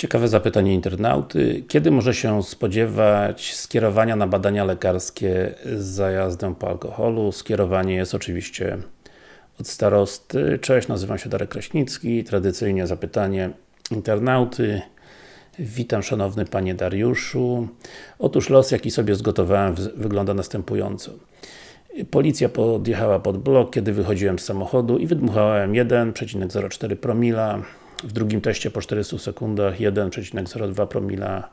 Ciekawe zapytanie internauty. Kiedy może się spodziewać skierowania na badania lekarskie z zajazdem po alkoholu? Skierowanie jest oczywiście od starosty. Cześć, nazywam się Darek Kraśnicki. Tradycyjnie zapytanie internauty. Witam szanowny Panie Dariuszu. Otóż los, jaki sobie zgotowałem wygląda następująco. Policja podjechała pod blok, kiedy wychodziłem z samochodu i wydmuchałem 1,04 promila w drugim teście po 400 sekundach 1,02 promila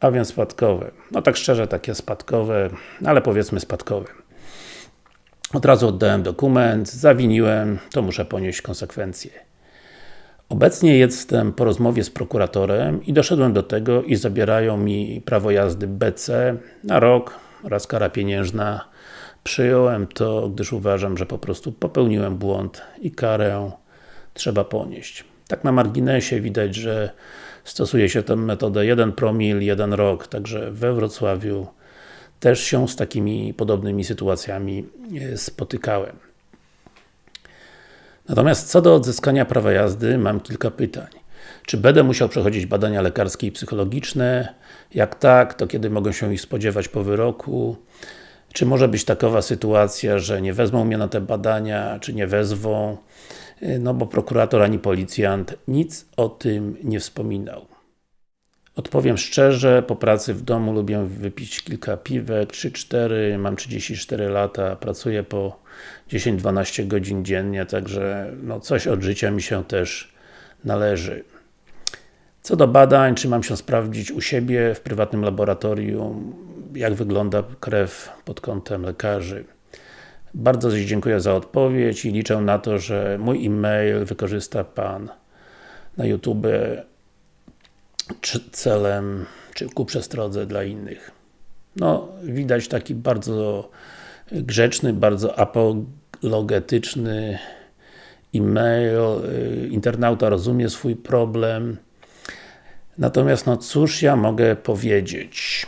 a więc spadkowe. No tak szczerze, takie spadkowe, ale powiedzmy spadkowe. Od razu oddałem dokument, zawiniłem, to muszę ponieść konsekwencje. Obecnie jestem po rozmowie z prokuratorem i doszedłem do tego, iż zabierają mi prawo jazdy BC na rok oraz kara pieniężna. Przyjąłem to, gdyż uważam, że po prostu popełniłem błąd i karę trzeba ponieść. Tak na marginesie widać, że stosuje się tę metodę 1 promil, 1 rok, także we Wrocławiu też się z takimi podobnymi sytuacjami e, spotykałem. Natomiast co do odzyskania prawa jazdy, mam kilka pytań. Czy będę musiał przechodzić badania lekarskie i psychologiczne? Jak tak, to kiedy mogę się ich spodziewać po wyroku? Czy może być takowa sytuacja, że nie wezmą mnie na te badania, czy nie wezwą? Y, no bo prokurator ani policjant nic o tym nie wspominał. Odpowiem szczerze, po pracy w domu lubię wypić kilka piwek, 3-4, mam 34 lata, pracuję po 10-12 godzin dziennie, także no coś od życia mi się też należy. Co do badań, czy mam się sprawdzić u siebie w prywatnym laboratorium, jak wygląda krew pod kątem lekarzy. Bardzo dziękuję za odpowiedź i liczę na to, że mój e-mail wykorzysta Pan na YouTube celem, czy ku przestrodze dla innych. No, widać taki bardzo grzeczny, bardzo apologetyczny e-mail, y, internauta rozumie swój problem. Natomiast, no cóż ja mogę powiedzieć?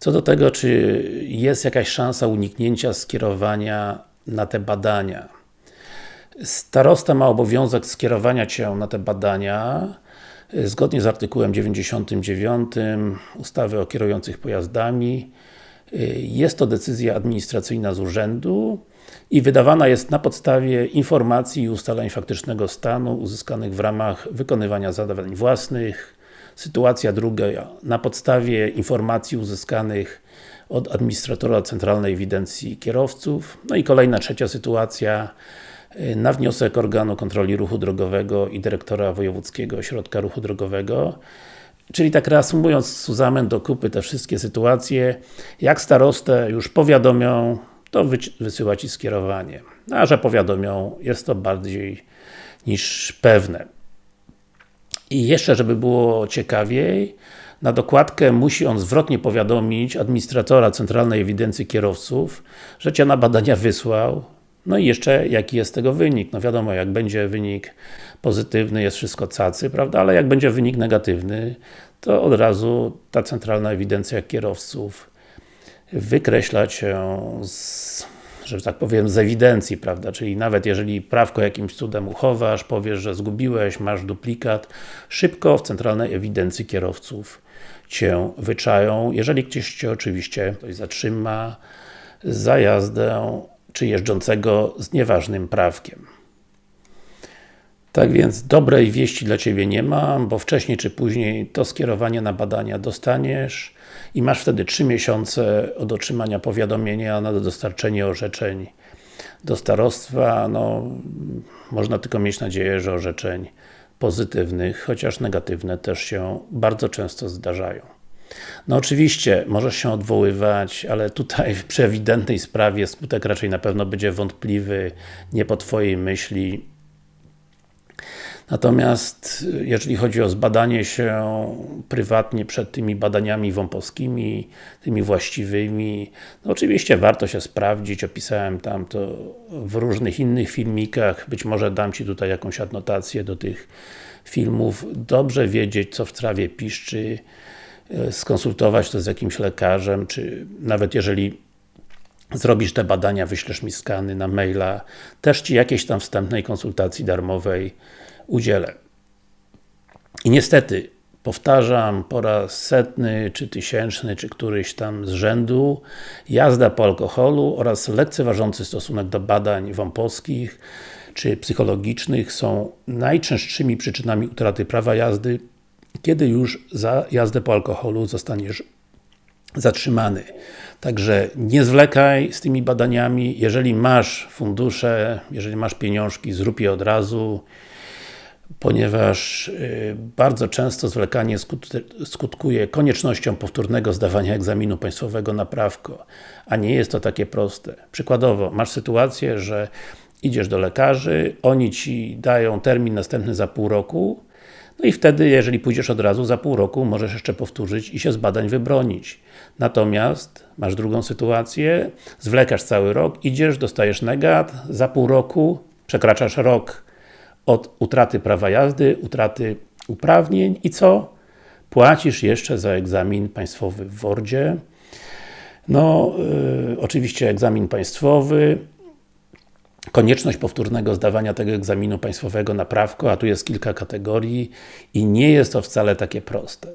Co do tego, czy jest jakaś szansa uniknięcia skierowania na te badania. Starosta ma obowiązek skierowania Cię na te badania zgodnie z artykułem 99 ustawy o kierujących pojazdami. Jest to decyzja administracyjna z urzędu i wydawana jest na podstawie informacji i ustaleń faktycznego stanu uzyskanych w ramach wykonywania zadań własnych, Sytuacja druga, na podstawie informacji uzyskanych od administratora Centralnej Ewidencji Kierowców. No i kolejna, trzecia sytuacja, y, na wniosek organu kontroli ruchu drogowego i dyrektora Wojewódzkiego Ośrodka Ruchu Drogowego. Czyli tak reasumując, Suzamen do kupy te wszystkie sytuacje, jak starostę już powiadomią, to wysyła Ci skierowanie. A że powiadomią, jest to bardziej niż pewne. I jeszcze, żeby było ciekawiej, na dokładkę musi on zwrotnie powiadomić administratora Centralnej Ewidencji Kierowców, że Cię na badania wysłał, no i jeszcze jaki jest tego wynik. No wiadomo, jak będzie wynik pozytywny, jest wszystko cacy, prawda, ale jak będzie wynik negatywny, to od razu ta Centralna Ewidencja Kierowców wykreśla Cię z że tak powiem, z ewidencji, prawda? Czyli nawet jeżeli prawko jakimś cudem uchowasz, powiesz, że zgubiłeś, masz duplikat, szybko w centralnej ewidencji kierowców Cię wyczają, jeżeli ktoś Cię oczywiście ktoś zatrzyma za jazdę, czy jeżdżącego z nieważnym prawkiem. Tak więc dobrej wieści dla Ciebie nie mam, bo wcześniej czy później to skierowanie na badania dostaniesz i masz wtedy 3 miesiące od otrzymania powiadomienia na dostarczenie orzeczeń do starostwa. No, można tylko mieć nadzieję, że orzeczeń pozytywnych, chociaż negatywne też się bardzo często zdarzają. No oczywiście, możesz się odwoływać, ale tutaj przy ewidentnej sprawie skutek raczej na pewno będzie wątpliwy, nie po Twojej myśli, Natomiast jeżeli chodzi o zbadanie się prywatnie przed tymi badaniami wąpowskimi, tymi właściwymi, no oczywiście warto się sprawdzić, opisałem tam to w różnych innych filmikach, być może dam Ci tutaj jakąś adnotację do tych filmów. Dobrze wiedzieć, co w trawie piszczy, e, skonsultować to z jakimś lekarzem, czy nawet jeżeli zrobisz te badania, wyślesz mi skany na maila, też Ci jakiejś tam wstępnej konsultacji darmowej udzielę. I niestety, powtarzam po raz setny, czy tysięczny, czy któryś tam z rzędu, jazda po alkoholu oraz lekceważący stosunek do badań wąposkich czy psychologicznych są najczęstszymi przyczynami utraty prawa jazdy, kiedy już za jazdę po alkoholu zostaniesz zatrzymany. Także nie zwlekaj z tymi badaniami, jeżeli masz fundusze, jeżeli masz pieniążki, zrób je od razu, ponieważ y, bardzo często zwlekanie skutkuje koniecznością powtórnego zdawania egzaminu państwowego na prawko, a nie jest to takie proste. Przykładowo, masz sytuację, że idziesz do lekarzy, oni Ci dają termin następny za pół roku, no i wtedy, jeżeli pójdziesz od razu, za pół roku możesz jeszcze powtórzyć i się z badań wybronić. Natomiast masz drugą sytuację, zwlekasz cały rok, idziesz, dostajesz negat, za pół roku przekraczasz rok od utraty prawa jazdy, utraty uprawnień i co? Płacisz jeszcze za egzamin państwowy w WORDzie. No, yy, oczywiście egzamin państwowy, konieczność powtórnego zdawania tego egzaminu państwowego na prawko, a tu jest kilka kategorii i nie jest to wcale takie proste.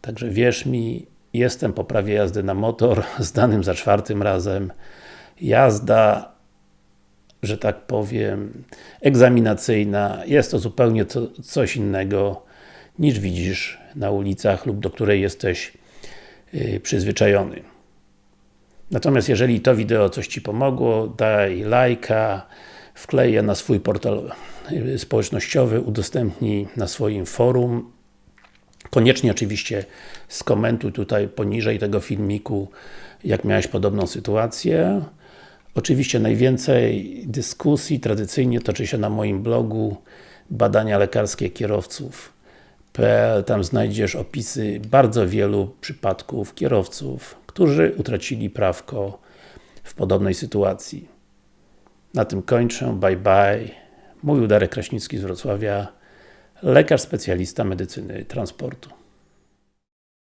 Także wierz mi, jestem po prawie jazdy na motor, zdanym za czwartym razem. Jazda, że tak powiem, egzaminacyjna, jest to zupełnie to, coś innego niż widzisz na ulicach lub do której jesteś yy, przyzwyczajony. Natomiast jeżeli to wideo coś Ci pomogło, daj lajka, wklej je na swój portal y, społecznościowy, udostępnij na swoim forum. Koniecznie oczywiście skomentuj tutaj poniżej tego filmiku, jak miałeś podobną sytuację. Oczywiście najwięcej dyskusji tradycyjnie toczy się na moim blogu badania lekarskie kierowców tam znajdziesz opisy bardzo wielu przypadków kierowców, którzy utracili prawko w podobnej sytuacji. Na tym kończę, bye bye. Mówił Darek Kraśnicki z Wrocławia, lekarz specjalista medycyny transportu.